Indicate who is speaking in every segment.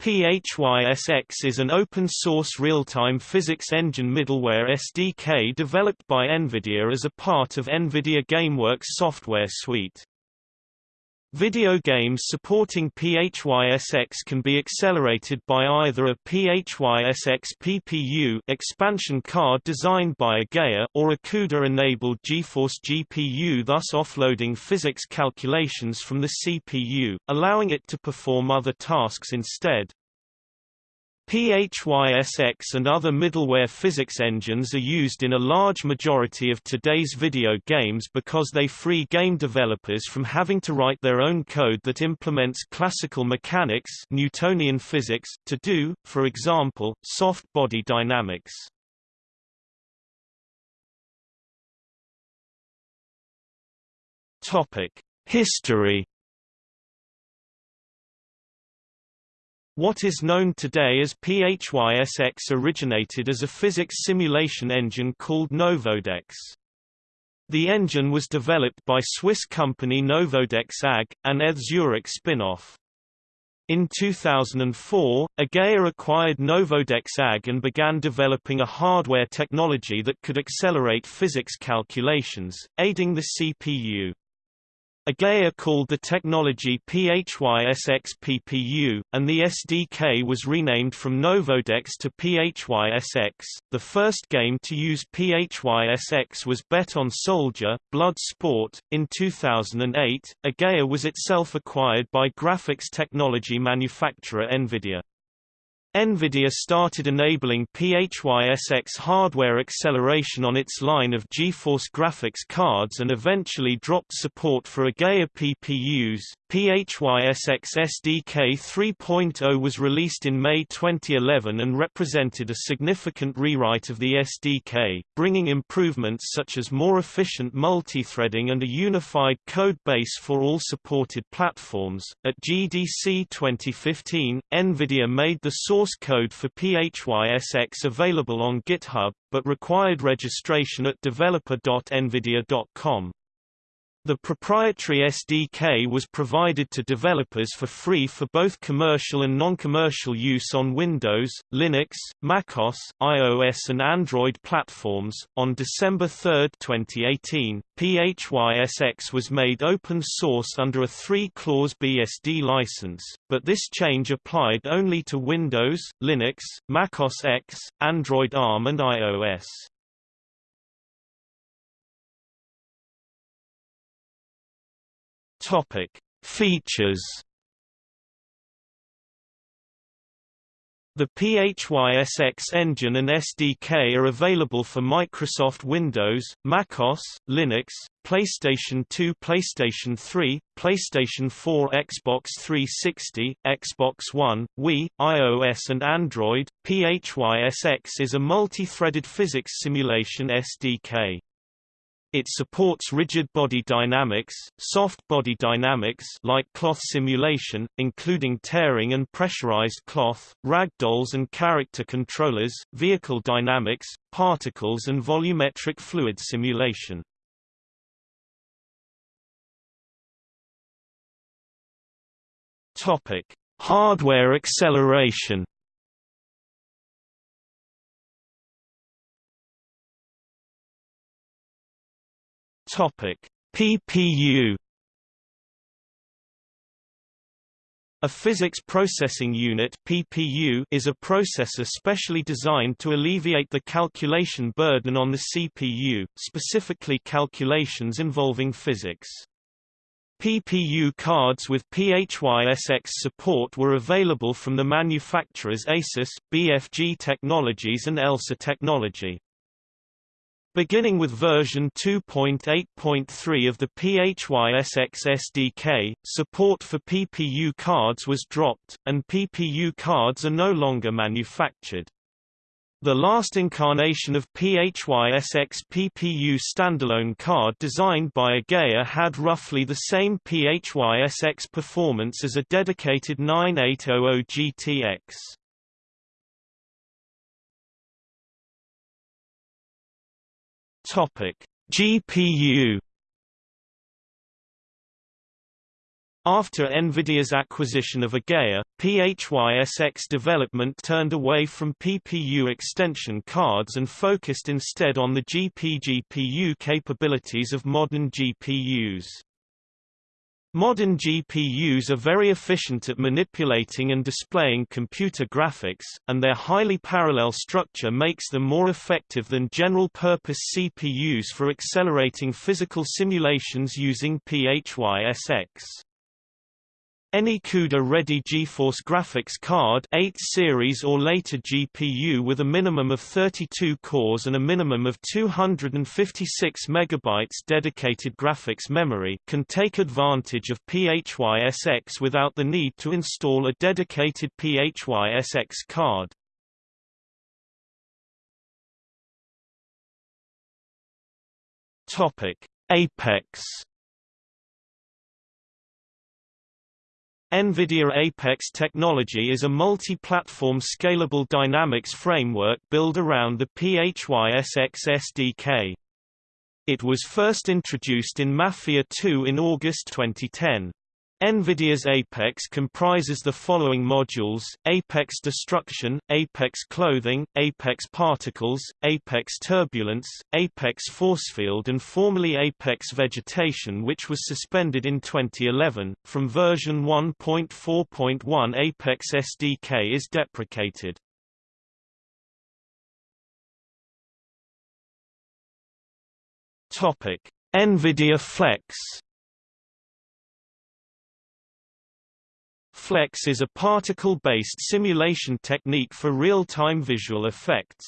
Speaker 1: PHYSX is an open-source real-time physics engine middleware SDK developed by NVIDIA as a part of NVIDIA GameWorks software suite. Video games supporting PHYSX can be accelerated by either a PHYSX PPU expansion card designed by Ageia or a CUDA-enabled GeForce GPU thus offloading physics calculations from the CPU, allowing it to perform other tasks instead. PHYSX and other middleware physics engines are used in a large majority of today's video games because they free game developers from having to write their own code that implements classical mechanics Newtonian physics to do, for example, soft body dynamics. History What is known today as PHYSX originated as a physics simulation engine called Novodex. The engine was developed by Swiss company Novodex AG, an ETH Zurich spin-off. In 2004, Ageia acquired Novodex AG and began developing a hardware technology that could accelerate physics calculations, aiding the CPU. Ageia called the technology PHYSX-PPU, and the SDK was renamed from Novodex to PHYSX. The first game to use PHYSX was Bet on Soldier, Blood Sport. In 2008, Ageia was itself acquired by graphics technology manufacturer NVIDIA. NVIDIA started enabling PHYSX hardware acceleration on its line of GeForce graphics cards and eventually dropped support for Ageia PPUs. PHYSX SDK 3.0 was released in May 2011 and represented a significant rewrite of the SDK, bringing improvements such as more efficient multithreading and a unified code base for all supported platforms. At GDC 2015, NVIDIA made the source code for PHYSX available on GitHub, but required registration at developer.nvidia.com. The proprietary SDK was provided to developers for free for both commercial and non-commercial use on Windows, Linux, macOS, iOS and Android platforms. On December 3, 2018, PHYSX was made open source under a three-clause BSD license, but this change applied only to Windows, Linux, macOS X, Android ARM and iOS. Topic: Features. The PHYSX engine and SDK are available for Microsoft Windows, macOS, Linux, PlayStation 2, PlayStation 3, PlayStation 4, Xbox 360, Xbox One, Wii, iOS and Android. PHYSX is a multi-threaded physics simulation SDK. It supports rigid body dynamics, soft body dynamics like cloth simulation, including tearing and pressurized cloth, ragdolls and character controllers, vehicle dynamics, particles and volumetric fluid simulation. Topic: Hardware acceleration Topic: PPU A physics processing unit (PPU) is a processor specially designed to alleviate the calculation burden on the CPU, specifically calculations involving physics. PPU cards with PHYSX support were available from the manufacturers Asus, BFG Technologies and Elsa Technology. Beginning with version 2.8.3 of the PHYSX SDK, support for PPU cards was dropped, and PPU cards are no longer manufactured. The last incarnation of PHYSX PPU standalone card designed by Ageia had roughly the same PHYSX performance as a dedicated 9800 GTX. Topic: GPU After NVIDIA's acquisition of Ageia, PHYSX development turned away from PPU extension cards and focused instead on the GPGPU capabilities of modern GPUs. Modern GPUs are very efficient at manipulating and displaying computer graphics, and their highly parallel structure makes them more effective than general-purpose CPUs for accelerating physical simulations using PHYSX. Any CUDA-ready GeForce graphics card 8 series or later GPU with a minimum of 32 cores and a minimum of 256 MB dedicated graphics memory can take advantage of PHYSX without the need to install a dedicated PHYSX card. Apex NVIDIA Apex technology is a multi-platform scalable dynamics framework built around the PHYSX SDK. It was first introduced in Mafia 2 in August 2010. NVIDIA's Apex comprises the following modules, Apex Destruction, Apex Clothing, Apex Particles, Apex Turbulence, Apex Forcefield and formerly Apex Vegetation which was suspended in 2011. From version 1.4.1 Apex SDK is deprecated. NVIDIA Flex Flex is a particle-based simulation technique for real-time visual effects.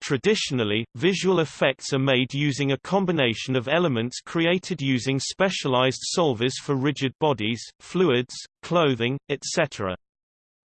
Speaker 1: Traditionally, visual effects are made using a combination of elements created using specialized solvers for rigid bodies, fluids, clothing, etc.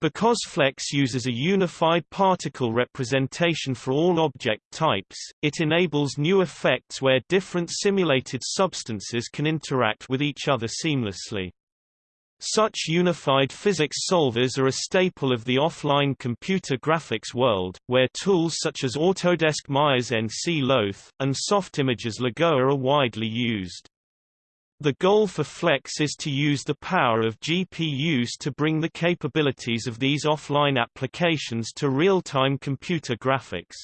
Speaker 1: Because Flex uses a unified particle representation for all object types, it enables new effects where different simulated substances can interact with each other seamlessly. Such unified physics solvers are a staple of the offline computer graphics world, where tools such as Autodesk Maya's nCloth, and Softimage's Lagoa are widely used. The goal for Flex is to use the power of GPUs to bring the capabilities of these offline applications to real-time computer graphics.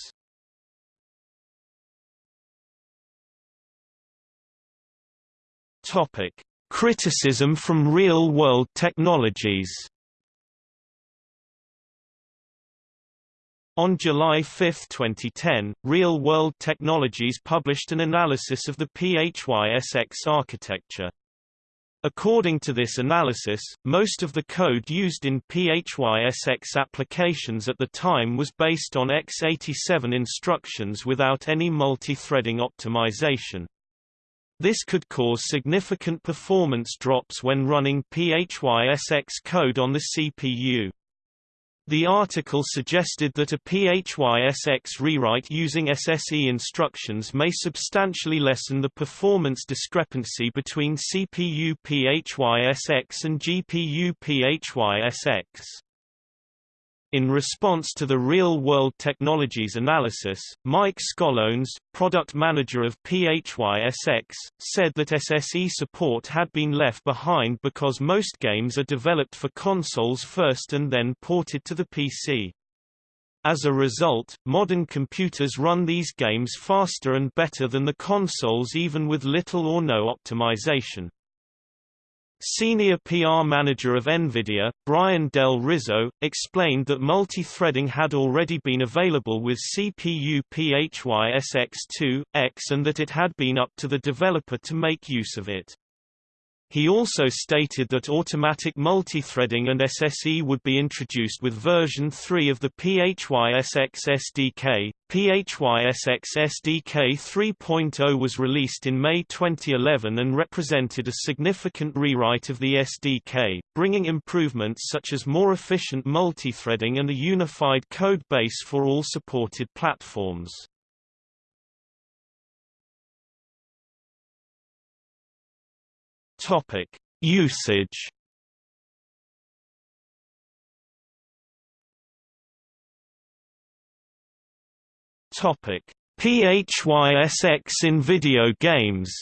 Speaker 1: Topic: Criticism from real-world technologies On July 5, 2010, Real World Technologies published an analysis of the PHYSX architecture. According to this analysis, most of the code used in PHYSX applications at the time was based on x87 instructions without any multi-threading optimization. This could cause significant performance drops when running PHYSX code on the CPU. The article suggested that a PHYSX rewrite using SSE instructions may substantially lessen the performance discrepancy between CPU PHYSX and GPU PHYSX. In response to the real-world technologies analysis, Mike Skolones, product manager of PHYSX, said that SSE support had been left behind because most games are developed for consoles first and then ported to the PC. As a result, modern computers run these games faster and better than the consoles even with little or no optimization. Senior PR manager of NVIDIA, Bryan Del Rizzo, explained that multi-threading had already been available with CPU PHYSX2X and that it had been up to the developer to make use of it. He also stated that automatic multithreading and SSE would be introduced with version 3 of the PHYSX SDK. PHYSX SDK 3.0 was released in May 2011 and represented a significant rewrite of the SDK, bringing improvements such as more efficient multithreading and a unified code base for all supported platforms. Topic: Usage. Topic: PHYSX in video games.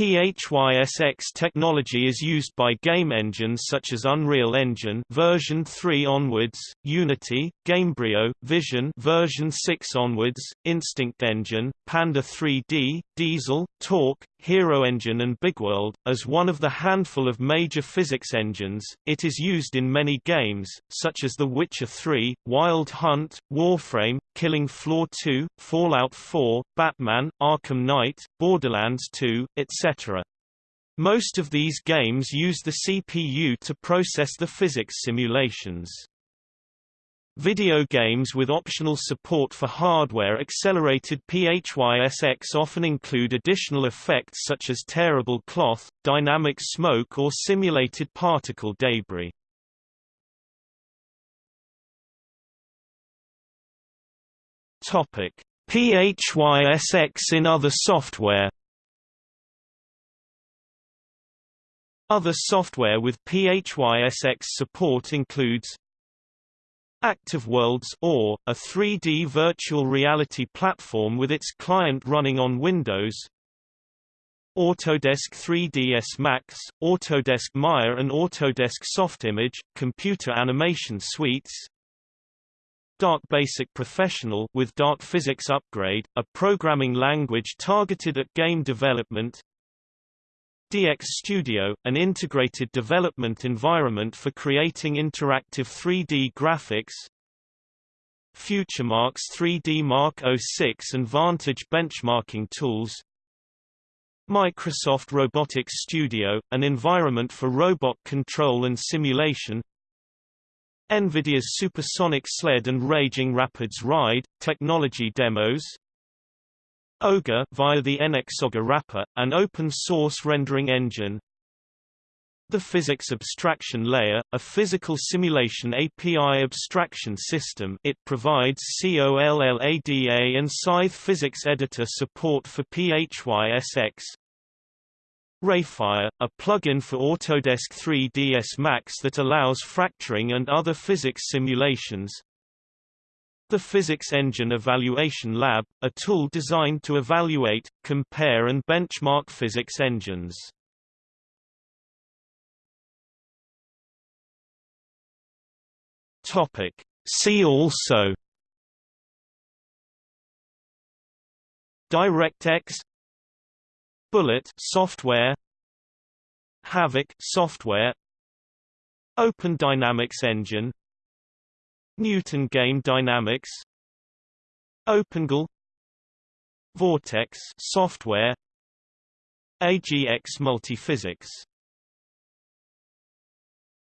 Speaker 1: PHYSX technology is used by game engines such as Unreal Engine version 3 onwards, Unity, Gamebryo, Vision version 6 onwards, Instinct Engine, Panda 3D, Diesel, Torque, Hero Engine and Bigworld. As one of the handful of major physics engines, it is used in many games, such as The Witcher 3, Wild Hunt, Warframe, Killing Floor 2, Fallout 4, Batman, Arkham Knight, Borderlands 2, etc. Most of these games use the CPU to process the physics simulations. Video games with optional support for hardware-accelerated PHYSX often include additional effects such as tearable cloth, dynamic smoke or simulated particle debris. PHYSX in other software Other software with PHYSX support includes Active Worlds or, a 3D virtual reality platform with its client running on Windows. Autodesk 3ds Max, Autodesk Maya and Autodesk Softimage, computer animation suites. Dark Basic Professional with Dark Physics Upgrade, a programming language targeted at game development DX Studio, an integrated development environment for creating interactive 3D graphics. FutureMark's 3D Mark 06 and Vantage benchmarking tools. Microsoft Robotics Studio, an environment for robot control and simulation. NVIDIA's Supersonic Sled and Raging Rapids Ride, technology demos Ogre via the NX wrapper, an open-source rendering engine. The Physics Abstraction Layer, a physical simulation API abstraction system it provides COLLADA and Scythe Physics Editor support for PHYSX. Rayfire, a plugin for Autodesk 3ds Max that allows fracturing and other physics simulations. The Physics Engine Evaluation Lab, a tool designed to evaluate, compare and benchmark physics engines. Topic. See also DirectX Bullet software Havok software Open Dynamics Engine Newton Game Dynamics OpenGL Vortex software AGX Multiphysics